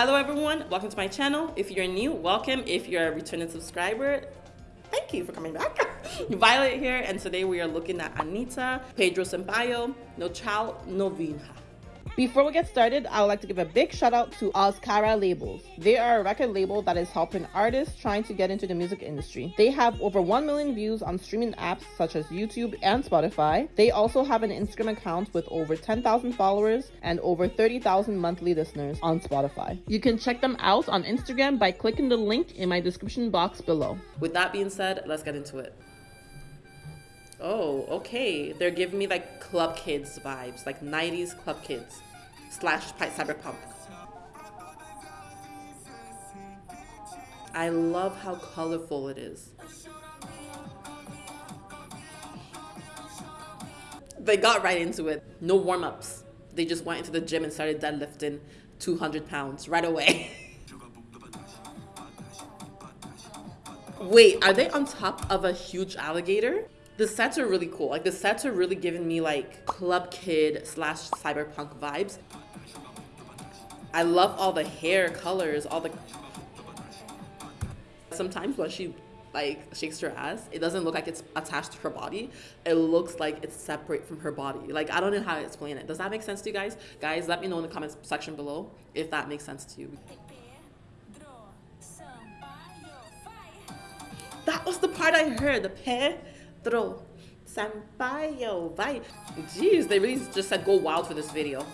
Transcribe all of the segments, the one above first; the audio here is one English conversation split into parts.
Hello everyone, welcome to my channel. If you're new, welcome. If you're a returning subscriber, thank you for coming back. Violet here, and today we are looking at Anitta Pedro Sampaio, No Vinha. Before we get started, I would like to give a big shout out to Ozkara Labels. They are a record label that is helping artists trying to get into the music industry. They have over 1 million views on streaming apps such as YouTube and Spotify. They also have an Instagram account with over 10,000 followers and over 30,000 monthly listeners on Spotify. You can check them out on Instagram by clicking the link in my description box below. With that being said, let's get into it. Oh, okay. They're giving me like club kids vibes, like 90s club kids slash cyberpunk. I love how colorful it is. They got right into it. No warm-ups. They just went into the gym and started deadlifting 200 pounds right away. Wait, are they on top of a huge alligator? The sets are really cool. Like the sets are really giving me like club kid slash cyberpunk vibes. I love all the hair colors, all the. Sometimes when she like shakes her ass, it doesn't look like it's attached to her body. It looks like it's separate from her body. Like I don't know how to explain it. Does that make sense to you guys? Guys, let me know in the comments section below if that makes sense to you. That was the part I heard. The pair Pedro Sampaio, vai. Jeez, they really just said go wild for this video.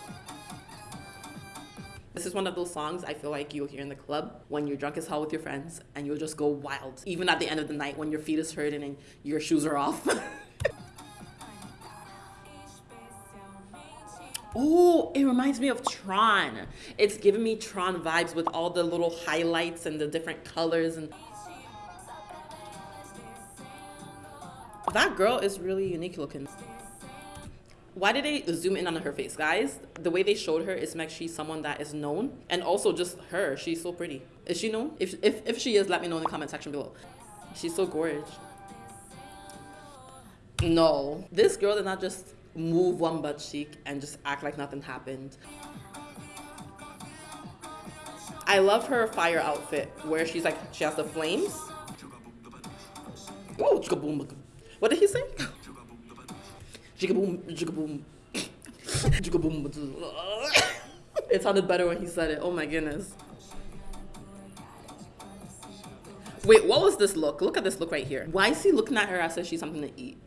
This is one of those songs I feel like you'll hear in the club when you're drunk as hell with your friends and you'll just go wild. Even at the end of the night when your feet is hurting and your shoes are off. Oh, it reminds me of Tron. It's giving me Tron vibes with all the little highlights and the different colors and That girl is really unique looking. Why did they zoom in on her face, guys? The way they showed her is like she's someone that is known. And also just her, she's so pretty. Is she known? If, if, if she is, let me know in the comment section below. She's so gorgeous. No, this girl did not just move one butt cheek and just act like nothing happened. I love her fire outfit where she's like, she has the flames. Oh, what did he say? Jigaboom, jigaboom. Jigaboom. It sounded better when he said it. Oh my goodness. Wait, what was this look? Look at this look right here. Why is he looking at her as if she's something to eat?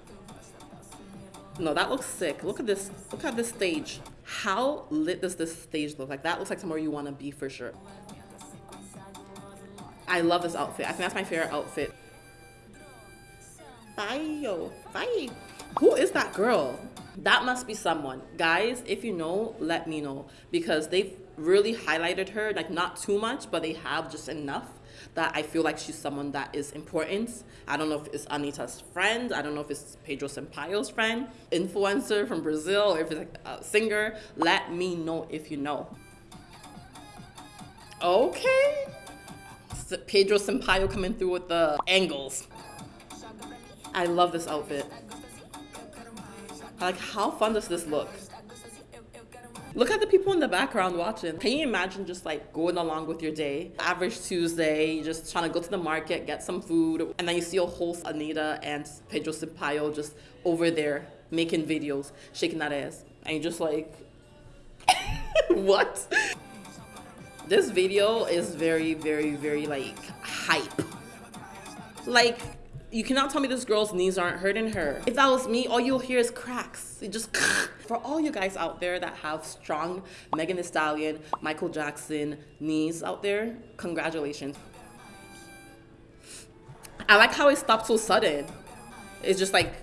No, that looks sick. Look at this. Look at this stage. How lit does this stage look? Like that looks like somewhere you want to be for sure. I love this outfit. I think that's my favorite outfit. Fayo. Fai. Who is that girl? That must be someone. Guys, if you know, let me know. Because they've really highlighted her, like not too much, but they have just enough that I feel like she's someone that is important. I don't know if it's Anitta's friend. I don't know if it's Pedro Sampaio's friend, influencer from Brazil, or if it's like a singer. Let me know if you know. Okay. Pedro Sampaio coming through with the angles. I love this outfit. Like, how fun does this look? Look at the people in the background watching. Can you imagine just like going along with your day? Average Tuesday, just trying to go to the market, get some food, and then you see a whole Anitta and Pedro Sampaio just over there making videos, shaking that ass. And you're just like, what? This video is very, very, very like hype. Like, you cannot tell me this girl's knees aren't hurting her. If that was me, all you'll hear is cracks. It just for all you guys out there that have strong Megan Thee Stallion, Michael Jackson knees out there, congratulations. I like how it stopped so sudden. It's just like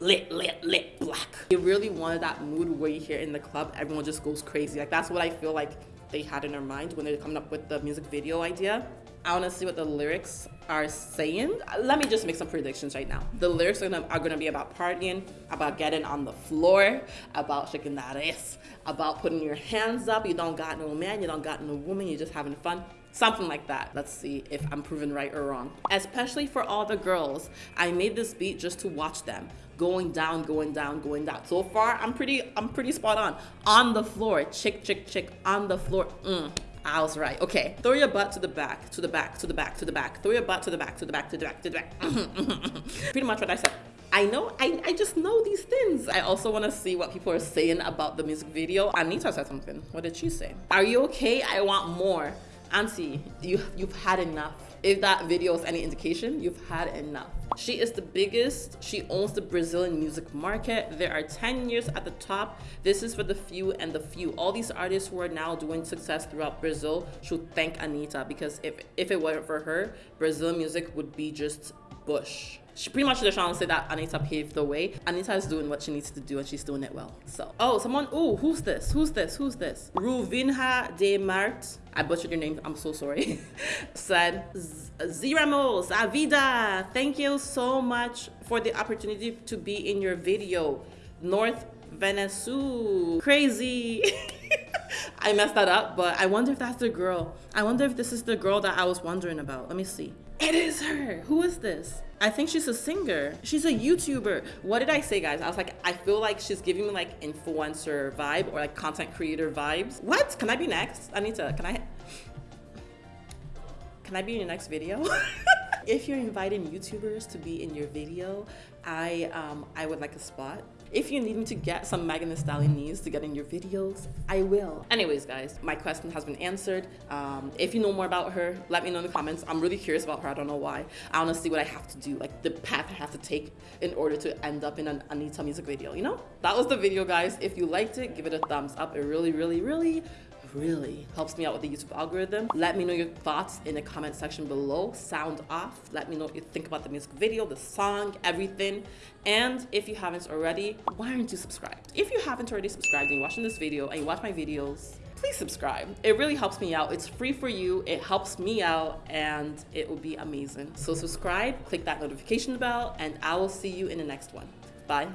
lit, lit, lit, black. They really wanted that mood where you hear in the club, everyone just goes crazy. Like that's what I feel like they had in their mind when they're coming up with the music video idea. I want to see what the lyrics are saying. Let me just make some predictions right now. The lyrics are gonna, are gonna be about partying, about getting on the floor, about shaking that ass, about putting your hands up. You don't got no man, you don't got no woman, you're just having fun. Something like that. Let's see if I'm proven right or wrong. Especially for all the girls, I made this beat just to watch them going down, going down, going down. So far, I'm pretty, I'm pretty spot on. On the floor, chick, chick, chick, on the floor. Mm I was right. Okay. Throw your butt to the back, to the back, to the back, to the back. Throw your butt to the back, to the back, to the back, to the back. Pretty much what I said. I know, I, I just know these things. I also want to see what people are saying about the music video. Anitta said something. What did she say? Are you okay? I want more. Auntie, you, you've had enough. If that video is any indication, you've had enough. She is the biggest. She owns the Brazilian music market. There are 10 years at the top. This is for the few and the few. All these artists who are now doing success throughout Brazil should thank Anitta because if, if it weren't for her, Brazilian music would be just bush. She pretty much just trying to say that Anitta paved the way. Anitta is doing what she needs to do and she's doing it well. So, oh, someone, oh, who's this? Who's this? Who's this? Ruvinha de Mart, I butchered your name, I'm so sorry, said, Ziramos, Avida, thank you so much for the opportunity to be in your video. North Venezuela, crazy. I messed that up, but I wonder if that's the girl. I wonder if this is the girl that I was wondering about. Let me see. It is her. Who is this? I think she's a singer. She's a YouTuber. What did I say, guys? I was like, I feel like she's giving me like influencer vibe or like content creator vibes. What? Can I be next? Anitta, can I? Can I be in your next video? if you're inviting YouTubers to be in your video, I um, I would like a spot. If you need me to get some Megan Thee Stallion needs to get in your videos, I will. Anyways, guys, my question has been answered. Um, if you know more about her, let me know in the comments. I'm really curious about her. I don't know why. I want to see what I have to do, like the path I have to take in order to end up in an Anitta music video, you know? That was the video, guys. If you liked it, give it a thumbs up. It really, really, really really helps me out with the YouTube algorithm. Let me know your thoughts in the comment section below. Sound off. Let me know what you think about the music video, the song, everything. And if you haven't already, why aren't you subscribed? If you haven't already subscribed and you're watching this video and you watch my videos, please subscribe. It really helps me out. It's free for you. It helps me out and it will be amazing. So subscribe, click that notification bell, and I will see you in the next one. Bye.